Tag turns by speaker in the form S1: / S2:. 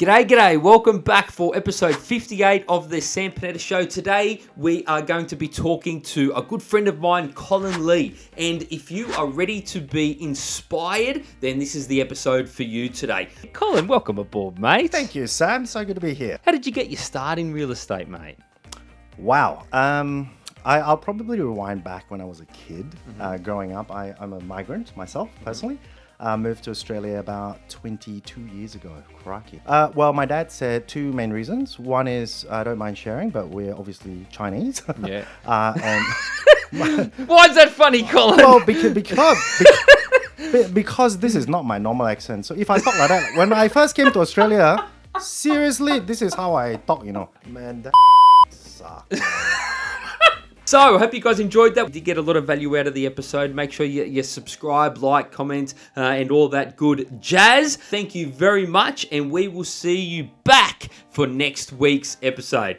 S1: G'day, g'day. Welcome back for episode 58 of the Sam Panetta Show. Today, we are going to be talking to a good friend of mine, Colin Lee. And if you are ready to be inspired, then this is the episode for you today. Colin, welcome aboard, mate.
S2: Thank you, Sam. So good to be here.
S1: How did you get your start in real estate, mate?
S2: Wow. Um, I, I'll probably rewind back when I was a kid. Uh, growing up, I, I'm a migrant myself, personally. Uh, moved to Australia about 22 years ago. Crikey. Uh, well, my dad said two main reasons. One is I don't mind sharing, but we're obviously Chinese.
S1: Yeah.
S2: uh, and
S1: Why is that funny, Colin?
S2: well, because because be- because this is not my normal accent. So if I talk like that, when I first came to Australia, seriously, this is how I talk. You know, man, that sucks.
S1: So, I hope you guys enjoyed that. We did get a lot of value out of the episode. Make sure you, you subscribe, like, comment, uh, and all that good jazz. Thank you very much, and we will see you back for next week's episode.